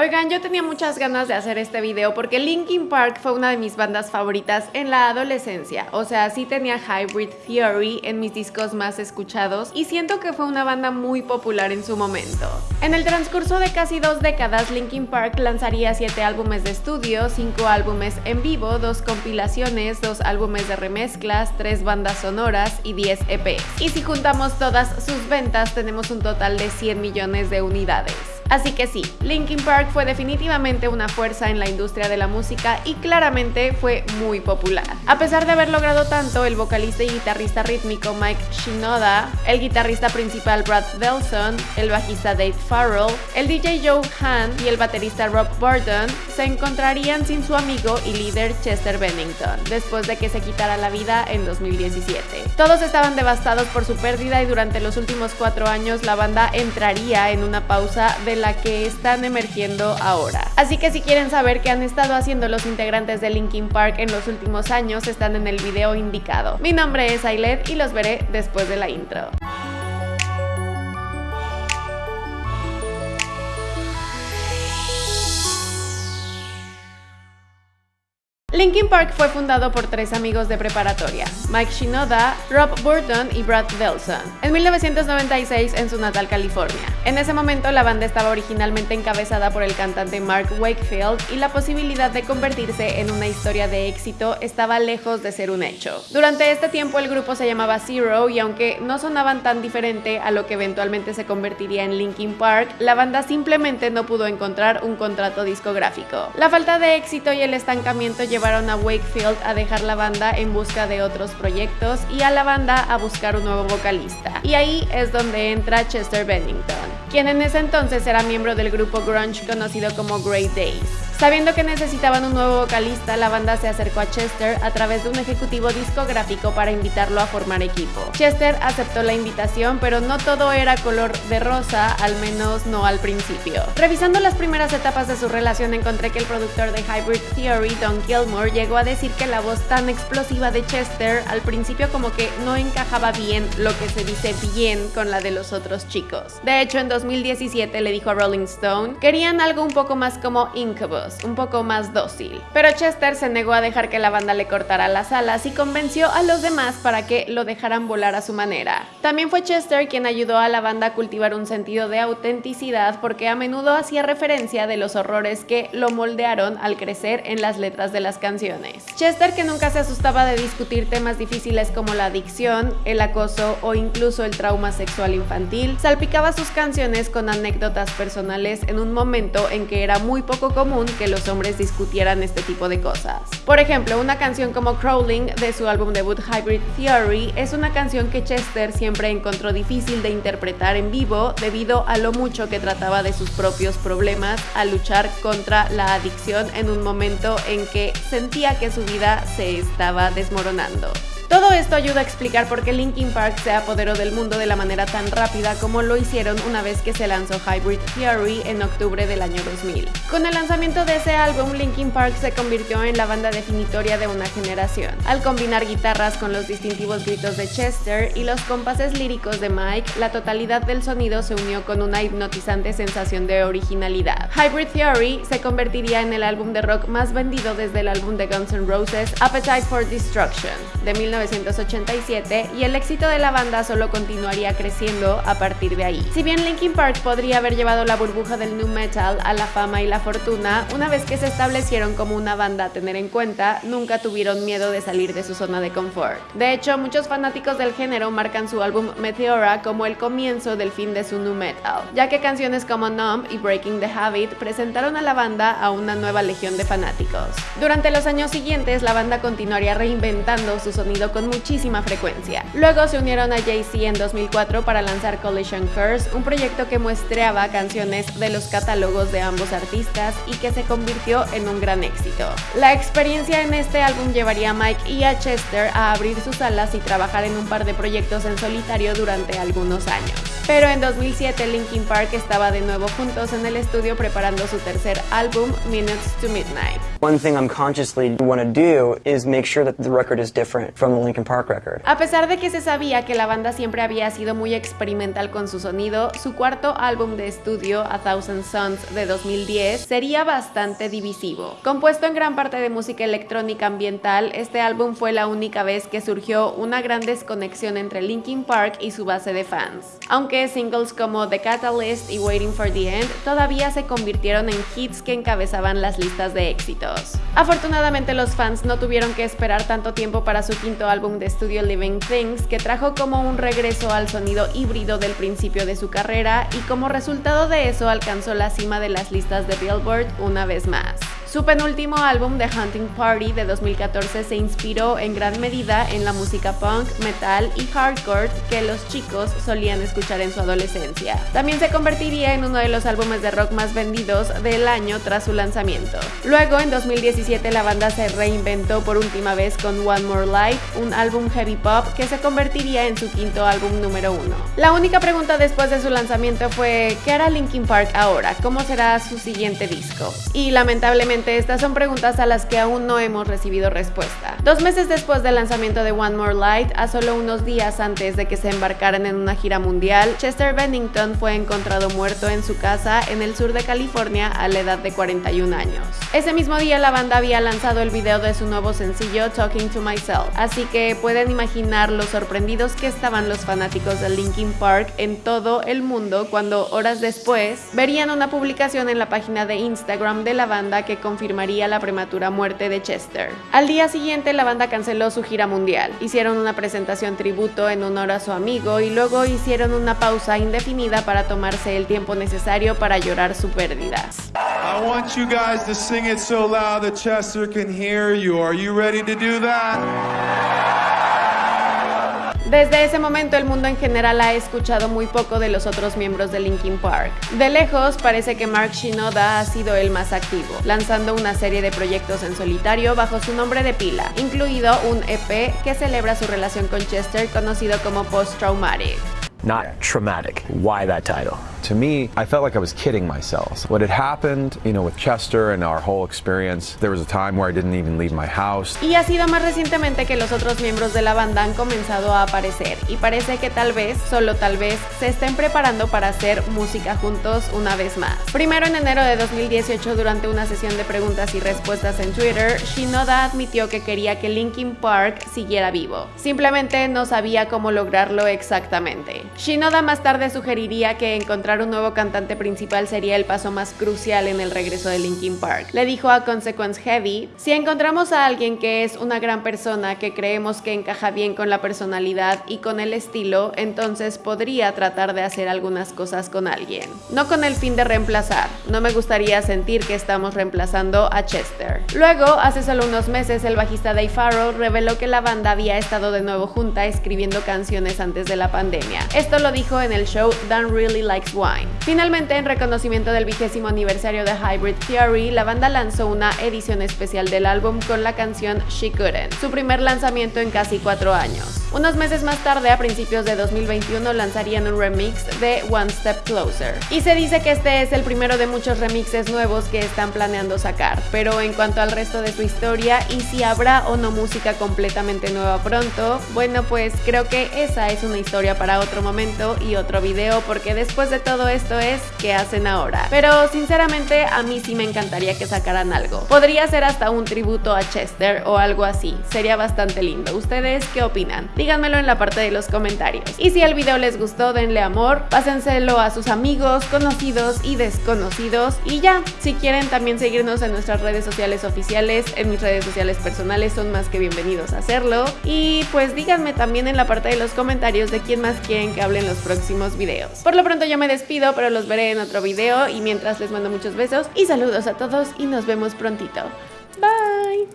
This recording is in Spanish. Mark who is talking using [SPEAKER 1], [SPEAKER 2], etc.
[SPEAKER 1] Oigan, yo tenía muchas ganas de hacer este video porque Linkin Park fue una de mis bandas favoritas en la adolescencia. O sea, sí tenía Hybrid Theory en mis discos más escuchados y siento que fue una banda muy popular en su momento. En el transcurso de casi dos décadas, Linkin Park lanzaría siete álbumes de estudio, cinco álbumes en vivo, dos compilaciones, dos álbumes de remezclas, tres bandas sonoras y 10 EPs. Y si juntamos todas sus ventas, tenemos un total de 100 millones de unidades. Así que sí, Linkin Park fue definitivamente una fuerza en la industria de la música y claramente fue muy popular. A pesar de haber logrado tanto, el vocalista y guitarrista rítmico Mike Shinoda, el guitarrista principal Brad Delson, el bajista Dave Farrell, el DJ Joe Hahn y el baterista Rob Burton se encontrarían sin su amigo y líder Chester Bennington, después de que se quitara la vida en 2017. Todos estaban devastados por su pérdida y durante los últimos cuatro años la banda entraría en una pausa de la que están emergiendo ahora. Así que si quieren saber qué han estado haciendo los integrantes de Linkin Park en los últimos años, están en el video indicado. Mi nombre es Ailet y los veré después de la intro. Linkin Park fue fundado por tres amigos de preparatoria, Mike Shinoda, Rob Burton y Brad Delson, en 1996 en su natal California. En ese momento la banda estaba originalmente encabezada por el cantante Mark Wakefield y la posibilidad de convertirse en una historia de éxito estaba lejos de ser un hecho. Durante este tiempo el grupo se llamaba Zero y aunque no sonaban tan diferente a lo que eventualmente se convertiría en Linkin Park, la banda simplemente no pudo encontrar un contrato discográfico. La falta de éxito y el estancamiento llevaron a Wakefield a dejar la banda en busca de otros proyectos y a la banda a buscar un nuevo vocalista. Y ahí es donde entra Chester Bennington, quien en ese entonces era miembro del grupo grunge conocido como Great Days. Sabiendo que necesitaban un nuevo vocalista, la banda se acercó a Chester a través de un ejecutivo discográfico para invitarlo a formar equipo. Chester aceptó la invitación, pero no todo era color de rosa, al menos no al principio. Revisando las primeras etapas de su relación, encontré que el productor de Hybrid Theory, Don Gilmore, llegó a decir que la voz tan explosiva de Chester al principio como que no encajaba bien lo que se dice bien con la de los otros chicos. De hecho, en 2017 le dijo a Rolling Stone, querían algo un poco más como Incubus un poco más dócil. Pero Chester se negó a dejar que la banda le cortara las alas y convenció a los demás para que lo dejaran volar a su manera. También fue Chester quien ayudó a la banda a cultivar un sentido de autenticidad porque a menudo hacía referencia de los horrores que lo moldearon al crecer en las letras de las canciones. Chester que nunca se asustaba de discutir temas difíciles como la adicción, el acoso o incluso el trauma sexual infantil, salpicaba sus canciones con anécdotas personales en un momento en que era muy poco común que los hombres discutieran este tipo de cosas. Por ejemplo, una canción como Crawling de su álbum debut Hybrid Theory es una canción que Chester siempre encontró difícil de interpretar en vivo debido a lo mucho que trataba de sus propios problemas al luchar contra la adicción en un momento en que sentía que su vida se estaba desmoronando. Todo esto ayuda a explicar por qué Linkin Park se apoderó del mundo de la manera tan rápida como lo hicieron una vez que se lanzó Hybrid Theory en octubre del año 2000. Con el lanzamiento de ese álbum, Linkin Park se convirtió en la banda definitoria de una generación. Al combinar guitarras con los distintivos gritos de Chester y los compases líricos de Mike, la totalidad del sonido se unió con una hipnotizante sensación de originalidad. Hybrid Theory se convertiría en el álbum de rock más vendido desde el álbum de Guns N' Roses Appetite for Destruction de 19 1987 y el éxito de la banda solo continuaría creciendo a partir de ahí. Si bien Linkin Park podría haber llevado la burbuja del new metal a la fama y la fortuna, una vez que se establecieron como una banda a tener en cuenta, nunca tuvieron miedo de salir de su zona de confort. De hecho, muchos fanáticos del género marcan su álbum Meteora como el comienzo del fin de su new metal, ya que canciones como Numb y Breaking the Habit presentaron a la banda a una nueva legión de fanáticos. Durante los años siguientes, la banda continuaría reinventando su sonido con muchísima frecuencia. Luego se unieron a Jay-Z en 2004 para lanzar Collision Curse, un proyecto que muestreaba canciones de los catálogos de ambos artistas y que se convirtió en un gran éxito. La experiencia en este álbum llevaría a Mike y a Chester a abrir sus alas y trabajar en un par de proyectos en solitario durante algunos años. Pero en 2007 Linkin Park estaba de nuevo juntos en el estudio preparando su tercer álbum, Minutes to Midnight.
[SPEAKER 2] One thing I'm consciously want to do is make sure that the record is different from Linkin Park record.
[SPEAKER 1] A pesar de que se sabía que la banda siempre había sido muy experimental con su sonido, su cuarto álbum de estudio, A Thousand Suns de 2010, sería bastante divisivo. Compuesto en gran parte de música electrónica ambiental, este álbum fue la única vez que surgió una gran desconexión entre Linkin Park y su base de fans. Aunque singles como The Catalyst y Waiting for the End todavía se convirtieron en hits que encabezaban las listas de éxito. Afortunadamente los fans no tuvieron que esperar tanto tiempo para su quinto álbum de estudio Living Things, que trajo como un regreso al sonido híbrido del principio de su carrera y como resultado de eso alcanzó la cima de las listas de Billboard una vez más. Su penúltimo álbum, The Hunting Party de 2014, se inspiró en gran medida en la música punk, metal y hardcore que los chicos solían escuchar en su adolescencia. También se convertiría en uno de los álbumes de rock más vendidos del año tras su lanzamiento. Luego, en 2017, la banda se reinventó por última vez con One More Light, un álbum heavy pop que se convertiría en su quinto álbum número uno. La única pregunta después de su lanzamiento fue, ¿qué hará Linkin Park ahora? ¿Cómo será su siguiente disco? Y lamentablemente estas son preguntas a las que aún no hemos recibido respuesta. Dos meses después del lanzamiento de One More Light, a solo unos días antes de que se embarcaran en una gira mundial, Chester Bennington fue encontrado muerto en su casa en el sur de California a la edad de 41 años. Ese mismo día la banda había lanzado el video de su nuevo sencillo Talking to Myself, así que pueden imaginar lo sorprendidos que estaban los fanáticos de Linkin Park en todo el mundo cuando horas después verían una publicación en la página de Instagram de la banda que confirmaría la prematura muerte de Chester. Al día siguiente la banda canceló su gira mundial, hicieron una presentación tributo en honor a su amigo y luego hicieron una pausa indefinida para tomarse el tiempo necesario para llorar su pérdida. Desde ese momento el mundo en general ha escuchado muy poco de los otros miembros de Linkin Park. De lejos parece que Mark Shinoda ha sido el más activo, lanzando una serie de proyectos en solitario bajo su nombre de pila, incluido un EP que celebra su relación con Chester conocido como Post Traumatic.
[SPEAKER 3] Not traumatic. Why that title?
[SPEAKER 4] To me, I felt like I was kidding myself. What had happened, you know, with Chester and our whole experience, there was a time where I didn't even leave my house.
[SPEAKER 1] Y ha sido más recientemente que los otros miembros de la banda han comenzado a aparecer y parece que tal vez, solo tal vez, se estén preparando para hacer música juntos una vez más. Primero en enero de 2018 durante una sesión de preguntas y respuestas en Twitter, Shinoda admitió que quería que Linkin Park siguiera vivo. Simplemente no sabía cómo lograrlo exactamente. Shinoda más tarde sugeriría que encontrar un nuevo cantante principal sería el paso más crucial en el regreso de Linkin Park. Le dijo a Consequence Heavy, si encontramos a alguien que es una gran persona que creemos que encaja bien con la personalidad y con el estilo, entonces podría tratar de hacer algunas cosas con alguien. No con el fin de reemplazar, no me gustaría sentir que estamos reemplazando a Chester. Luego, hace solo unos meses, el bajista Dave Farrell reveló que la banda había estado de nuevo junta escribiendo canciones antes de la pandemia. Esto lo dijo en el show Dan Really Likes Finalmente, en reconocimiento del vigésimo aniversario de Hybrid Theory, la banda lanzó una edición especial del álbum con la canción She Couldn't, su primer lanzamiento en casi cuatro años. Unos meses más tarde, a principios de 2021, lanzarían un remix de One Step Closer. Y se dice que este es el primero de muchos remixes nuevos que están planeando sacar. Pero en cuanto al resto de su historia y si habrá o no música completamente nueva pronto, bueno pues creo que esa es una historia para otro momento y otro video porque después de todo esto es ¿qué hacen ahora? Pero sinceramente a mí sí me encantaría que sacaran algo. Podría ser hasta un tributo a Chester o algo así. Sería bastante lindo. ¿Ustedes qué opinan? díganmelo en la parte de los comentarios. Y si el video les gustó, denle amor, pásenselo a sus amigos, conocidos y desconocidos. Y ya, si quieren también seguirnos en nuestras redes sociales oficiales, en mis redes sociales personales, son más que bienvenidos a hacerlo. Y pues díganme también en la parte de los comentarios de quién más quieren que hable en los próximos videos. Por lo pronto yo me despido, pero los veré en otro video y mientras les mando muchos besos y saludos a todos y nos vemos prontito. Bye.